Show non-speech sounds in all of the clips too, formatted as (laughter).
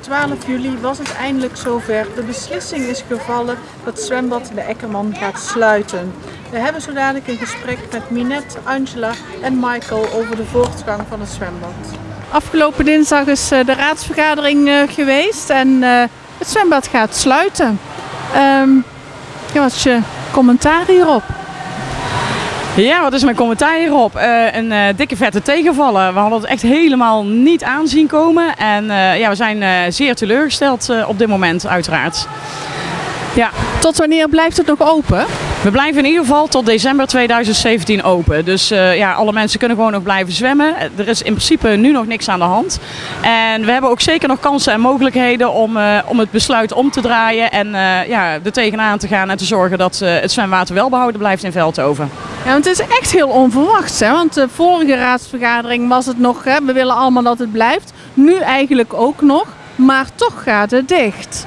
12 juli was het eindelijk zover. De beslissing is gevallen dat zwembad de Ekkerman gaat sluiten. We hebben zo dadelijk een gesprek met Minette, Angela en Michael over de voortgang van het zwembad. Afgelopen dinsdag is eh, de raadsvergadering eh, geweest en eh, het zwembad gaat sluiten. Ja, wat is je commentaar hierop? Ja, wat is mijn commentaar hierop? Eh, een eh, dikke vette tegenvallen. We hadden het echt helemaal niet aanzien komen. En eh, ja, we zijn zeer teleurgesteld op dit moment, uiteraard. Ja, Tot wanneer blijft het nog open? we blijven in ieder geval tot december 2017 open. Dus eh, ja, alle mensen kunnen gewoon nog blijven zwemmen. Er is in principe nu nog niks aan de hand. En we hebben ook zeker nog kansen en mogelijkheden om, eh, om het besluit om te draaien. En eh, ja, er tegenaan te gaan en te zorgen dat het zwemwater wel behouden blijft in Veldhoven. Ja, want het is echt heel onverwachts. Hè? Want de vorige raadsvergadering was het nog, hè, we willen allemaal dat het blijft. Nu eigenlijk ook nog, maar toch gaat het dicht.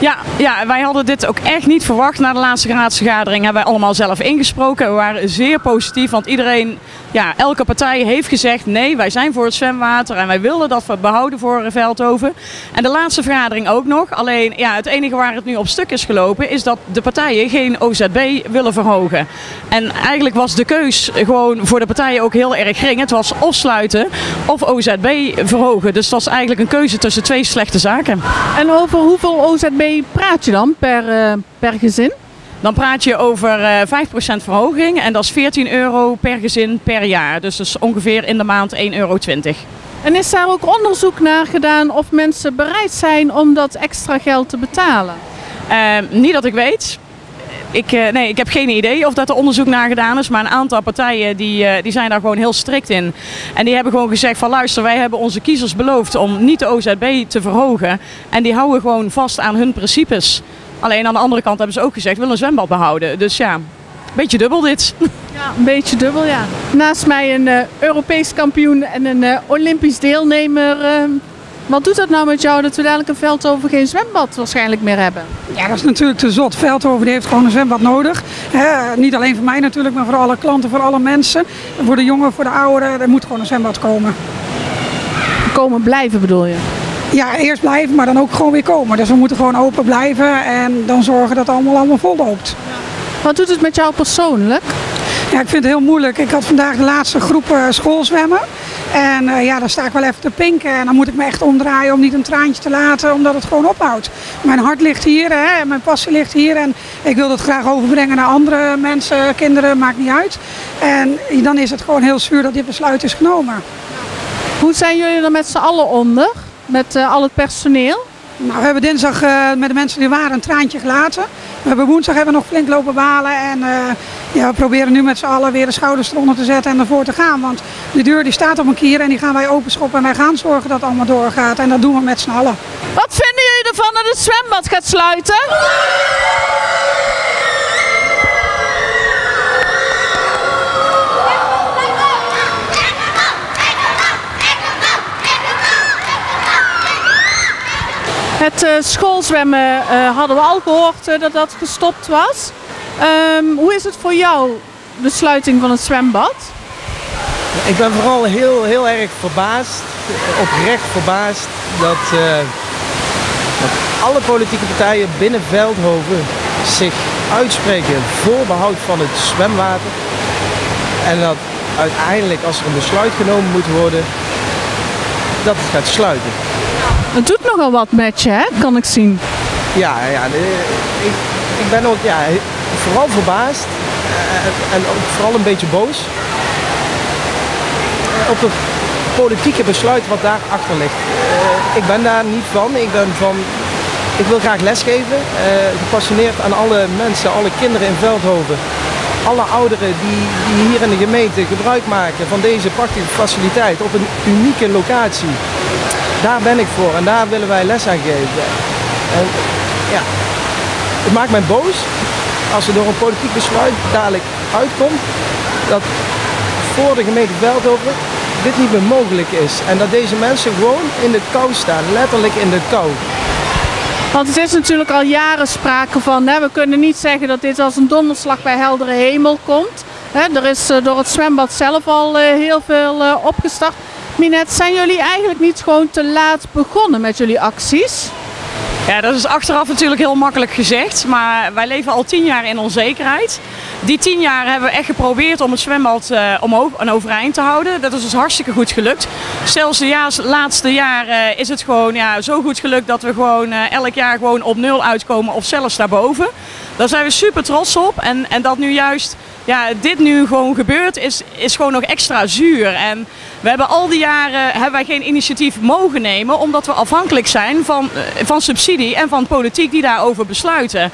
Ja, ja, wij hadden dit ook echt niet verwacht. Na de laatste raadsvergadering hebben wij allemaal zelf ingesproken. We waren zeer positief, want iedereen, ja, elke partij heeft gezegd... nee, wij zijn voor het zwemwater en wij willen dat we behouden voor Veldhoven. En de laatste vergadering ook nog. Alleen, ja, het enige waar het nu op stuk is gelopen... is dat de partijen geen OZB willen verhogen. En eigenlijk was de keus gewoon voor de partijen ook heel erg gering. Het was of sluiten of OZB verhogen. Dus het was eigenlijk een keuze tussen twee slechte zaken. En over hoeveel OZB praat je dan per, eh, per gezin? Dan praat je over eh 5% verhoging en dat is 14 euro per gezin per jaar. Dus dat is ongeveer in de maand 1,20 euro. En is daar ook onderzoek naar gedaan of mensen bereid zijn om dat extra geld te betalen? Ehm, niet dat ik weet. Ik, eh, nee, ik heb geen idee of dat er onderzoek naar gedaan is. Maar een aantal partijen die, eh, die zijn daar gewoon heel strikt in. En die hebben gewoon gezegd van luister, wij hebben onze kiezers beloofd om niet de OZB te verhogen. En die houden gewoon vast aan hun principes. Alleen aan de andere kant hebben ze ook gezegd, we willen een zwembad behouden. Dus ja, een beetje dubbel dit. (laughs) Ja, een beetje dubbel, ja. Naast mij een eh, Europees kampioen en een eh, Olympisch deelnemer. eh, wat doet dat nou met jou dat we dadelijk een Veldhoven geen zwembad waarschijnlijk meer hebben? Ja, dat is natuurlijk te zot. Veldhoven die heeft gewoon een zwembad nodig. Hè, niet alleen voor mij natuurlijk, maar voor alle klanten, voor alle mensen. Voor de jongen, voor de ouderen. Er moet gewoon een zwembad komen. Komen blijven bedoel je? Ja, eerst blijven, maar dan ook gewoon weer komen. Dus we moeten gewoon open blijven en dan zorgen dat het allemaal, allemaal vol loopt. Wat doet het met jou persoonlijk? Ja, ik vind het heel moeilijk. Ik had vandaag de laatste groep eh, schoolzwemmen. En eh, ja, dan sta ik wel even te pinken. En dan moet ik me echt omdraaien om niet een traantje te laten, omdat het gewoon ophoudt. Mijn hart ligt hier, hè, en mijn passie ligt hier. En ik wil dat graag overbrengen naar andere mensen, kinderen, maakt niet uit. En dan is het gewoon heel zuur dat dit besluit is genomen. Hoe zijn jullie er met z'n allen onder? Met eh, al het personeel? Nou, we hebben dinsdag eh, met de mensen die waren een traantje gelaten. We hebben woensdag hebben we nog flink lopen balen. En eh, ja, we proberen nu met z'n allen weer de schouders eronder te zetten en ervoor te gaan. Want de deur die staat op een kier en die gaan wij openschoppen. En wij gaan zorgen dat het allemaal doorgaat. En dat doen we met z'n allen. Wat vinden jullie ervan dat het zwembad gaat sluiten? Het eh, schoolzwemmen eh, hadden we al gehoord eh, dat dat gestopt was. Ehm, hoe is het voor jou, de sluiting van het zwembad? Ik ben vooral heel, heel erg verbaasd, oprecht verbaasd, dat, dat alle politieke partijen binnen Veldhoven zich uitspreken voor behoud van het zwemwater. En dat uiteindelijk, als er een besluit genomen moet worden, dat het gaat sluiten. Het doet nogal wat met je, hè? kan ik zien. Ja, ja ik, ik ben ook ja, vooral verbaasd eh, en ook vooral een beetje boos eh, op het politieke besluit wat daarachter ligt. Eh, ik ben daar niet van. Ik ben van. Ik wil graag lesgeven, eh, gepassioneerd aan alle mensen, alle kinderen in Veldhoven. Alle ouderen die, die hier in de gemeente gebruik maken van deze prachtige faciliteit op een unieke locatie. Daar ben ik voor en daar willen wij les aan geven. En, ja, het maakt mij boos als er door een politiek besluit dadelijk uitkomt dat voor de gemeente Veldhoven dit niet meer mogelijk is. En dat deze mensen gewoon in de kou staan, letterlijk in de kou. Want het is natuurlijk al jaren sprake van, hè, we kunnen niet zeggen dat dit als een donderslag bij heldere hemel komt. Hè, er is eh, door het zwembad zelf al eh, heel veel eh, opgestart. Minet, zijn jullie eigenlijk niet gewoon te laat begonnen met jullie acties? Ja, dat is achteraf natuurlijk heel makkelijk gezegd, maar wij leven al tien jaar in onzekerheid. Die tien jaar hebben we echt geprobeerd om het zwembad uh, omhoog en overeind te houden. Dat is dus hartstikke goed gelukt. Zelfs de laatste jaren is het gewoon ja, zo goed gelukt dat we gewoon uh, elk jaar gewoon op nul uitkomen of zelfs daarboven. Daar zijn we super trots op en, en dat nu juist ja, dit nu gewoon gebeurt, is, is gewoon nog extra zuur. En we hebben al die jaren hebben wij geen initiatief mogen nemen, omdat we afhankelijk zijn van, eh, van subsidie en van politiek die daarover besluiten.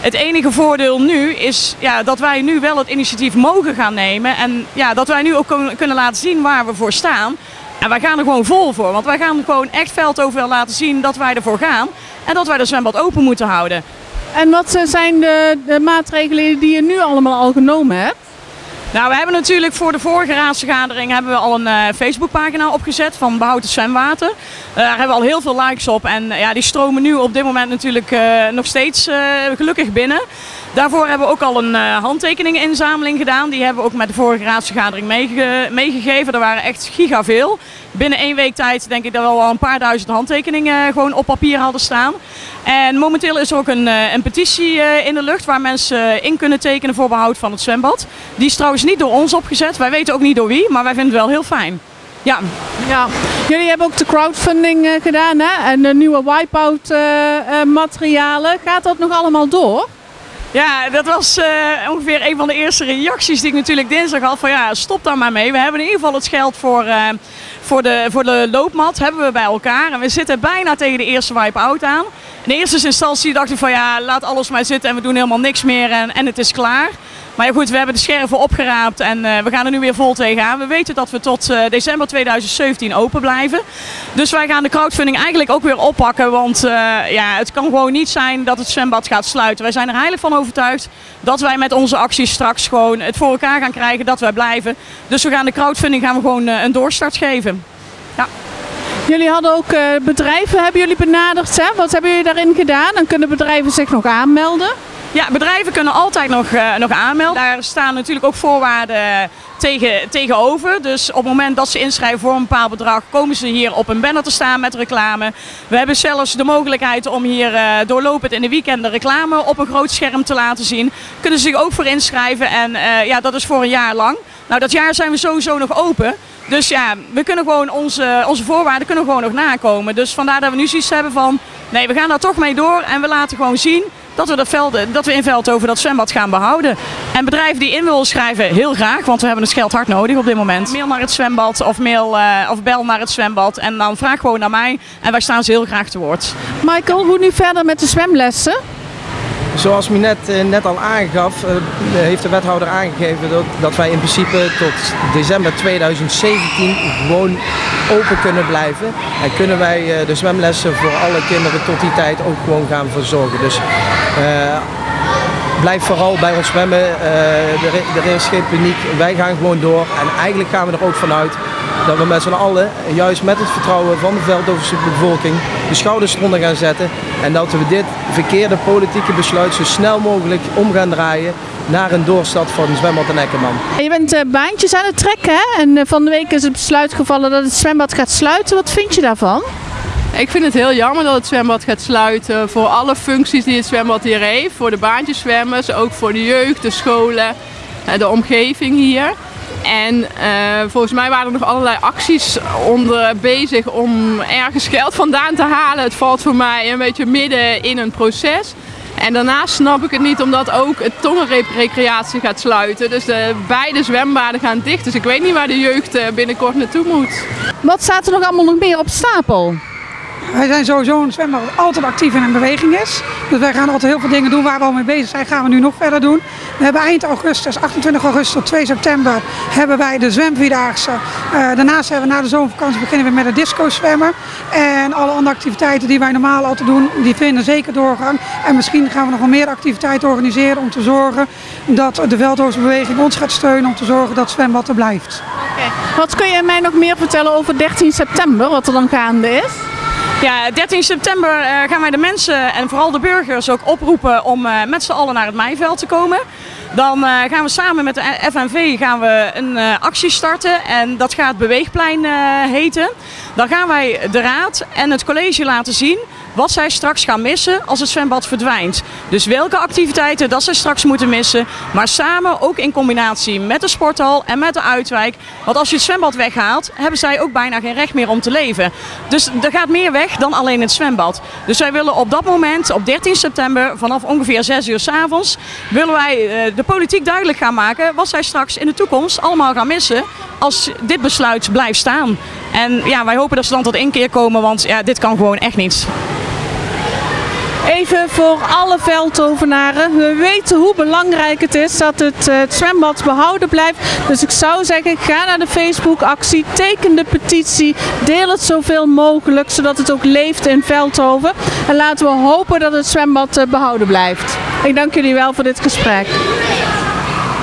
Het enige voordeel nu is ja, dat wij nu wel het initiatief mogen gaan nemen en ja, dat wij nu ook kunnen laten zien waar we voor staan. En wij gaan er gewoon vol voor, want wij gaan gewoon echt veldover laten zien dat wij ervoor gaan en dat wij de zwembad open moeten houden. En wat eh, zijn de, de maatregelen die je nu allemaal al genomen hebt? Nou, we hebben natuurlijk voor de vorige raadsvergadering hebben we al een uh, Facebookpagina opgezet van Behoud Zwemwater. Uh, daar hebben we al heel veel likes op en ja, die stromen nu op dit moment natuurlijk nog steeds gelukkig binnen. Daarvoor hebben we ook al een handtekeningeninzameling gedaan. Die hebben we ook met de vorige raadsvergadering meege meegegeven. Er waren echt giga veel. Binnen één week tijd denk ik dat we al een paar duizend handtekeningen gewoon op papier hadden staan. En momenteel is er ook een, een petitie in de lucht waar mensen in kunnen tekenen voor behoud van het zwembad. Die is trouwens niet door ons opgezet. Wij weten ook niet door wie, maar wij vinden het wel heel fijn. Ja. ja. Jullie hebben ook de crowdfunding gedaan hè? en de nieuwe wipeout materialen. Gaat dat nog allemaal door? Ja, dat was ongeveer een van de eerste reacties die ik natuurlijk dinsdag had. Van ja, stop daar maar mee. We hebben in ieder geval het geld voor, voor, de, voor de loopmat hebben we bij elkaar. En we zitten bijna tegen de eerste wipe-out aan. In eerste instantie dacht ik van ja, laat alles maar zitten en we doen helemaal niks meer en, en het is klaar. Maar ja, goed, we hebben de scherven opgeraapt en uh, we gaan er nu weer vol tegenaan. We weten dat we tot uh, december 2017 open blijven. Dus wij gaan de crowdfunding eigenlijk ook weer oppakken. Want uh, ja, het kan gewoon niet zijn dat het zwembad gaat sluiten. Wij zijn er heilig van overtuigd dat wij met onze acties straks gewoon het voor elkaar gaan krijgen dat wij blijven. Dus we gaan de crowdfunding gaan we gewoon een doorstart geven. Ja. Jullie hadden ook bedrijven, hebben jullie benaderd? Hè? Wat hebben jullie daarin gedaan? Dan kunnen bedrijven zich nog aanmelden. Ja, bedrijven kunnen altijd nog, uh, nog aanmelden. Daar staan natuurlijk ook voorwaarden tegen, tegenover. Dus op het moment dat ze inschrijven voor een bepaald bedrag, komen ze hier op een banner te staan met reclame. We hebben zelfs de mogelijkheid om hier uh, doorlopend in de weekenden reclame op een groot scherm te laten zien. Kunnen ze zich ook voor inschrijven en ja, dat is voor een jaar lang. Nou, dat jaar zijn we sowieso nog open. Dus ja, we kunnen gewoon onze, onze voorwaarden kunnen gewoon nog nakomen. Dus vandaar dat we nu zoiets hebben van, nee, we gaan daar toch mee door en we laten gewoon zien dat we, dat, velden, dat we in Veldhoven dat zwembad gaan behouden. En bedrijven die in willen schrijven, heel graag, want we hebben het geld hard nodig op dit moment. Mail naar het zwembad of, mail, uh, of bel naar het zwembad en dan vraag gewoon naar mij en wij staan ze heel graag te woord. Michael, hoe nu verder met de zwemlessen? Zoals u net, net al aangaf, uh, heeft de wethouder aangegeven dat, dat wij in principe tot december 2017 gewoon open kunnen blijven. En kunnen wij uh, de zwemlessen voor alle kinderen tot die tijd ook gewoon gaan verzorgen. Dus uh, blijf vooral bij ons zwemmen. er, er is geen paniek. Wij gaan gewoon door. En eigenlijk gaan we er ook vanuit dat we met z'n allen, juist met het vertrouwen van de Veldhovense bevolking, de schouders eronder gaan zetten. En dat we dit verkeerde politieke besluit zo snel mogelijk om gaan draaien naar een doorstad van zwembad en Ekkerman. Je bent uh, baantjes aan het trekken hè? en uh, van de week is het besluit gevallen dat het zwembad gaat sluiten. Wat vind je daarvan? Ik vind het heel jammer dat het zwembad gaat sluiten voor alle functies die het zwembad hier heeft. Voor de baantjeszwemmers, ook voor de jeugd, de scholen, de omgeving hier. En uh, volgens mij waren er nog allerlei acties onder bezig om ergens geld vandaan te halen. Het valt voor mij een beetje midden in een proces. En daarnaast snap ik het niet omdat ook het tongenrecreatie gaat sluiten. Dus de beide zwembaden gaan dicht. Dus ik weet niet waar de jeugd binnenkort naartoe moet. Wat staat er nog allemaal nog meer op stapel? Wij zijn sowieso een zwembad dat altijd actief en in beweging is. Dus wij gaan altijd heel veel dingen doen waar we al mee bezig zijn, gaan we nu nog verder doen. We hebben eind augustus, 28 augustus tot 2 september, hebben wij de zwemvierdaagse. Uh, daarnaast hebben we na de zomervakantie beginnen we met het disco zwemmen. En alle andere activiteiten die wij normaal altijd doen, die vinden zeker doorgang. En misschien gaan we nog wel meer activiteiten organiseren om te zorgen dat de Veldhoofdbeweging ons gaat steunen om te zorgen dat zwembad er blijft. Okay. Wat kun je mij nog meer vertellen over 13 september, wat er dan gaande is? Ja, 13 september uh, gaan wij de mensen en vooral de burgers ook oproepen om uh, met z'n allen naar het Meiveld te komen. Dan eh, gaan we samen met de FNV gaan we een eh, actie starten en dat gaat Beweegplein eh, heten. Dan gaan wij de raad en het college laten zien wat zij straks gaan missen als het zwembad verdwijnt. Dus welke activiteiten dat zij straks moeten missen, maar samen ook in combinatie met de sporthal en met de uitwijk. Want als je het zwembad weghaalt, hebben zij ook bijna geen recht meer om te leven. Dus er gaat meer weg dan alleen het zwembad. Dus wij willen op dat moment, op 13 september, vanaf ongeveer 6 uur s avonds, willen wij eh, de politiek duidelijk gaan maken wat zij straks in de toekomst allemaal gaan missen als dit besluit blijft staan. En ja, wij hopen dat ze dan tot inkeer komen, want ja, dit kan gewoon echt niet. Even voor alle veldhovenaren. We weten hoe belangrijk het is dat het, eh, het zwembad behouden blijft. Dus ik zou zeggen, ga naar de Facebook actie, teken de petitie, deel het zoveel mogelijk, zodat het ook leeft in Veldhoven. En laten we hopen dat het zwembad eh, behouden blijft. Ik dank jullie wel voor dit gesprek.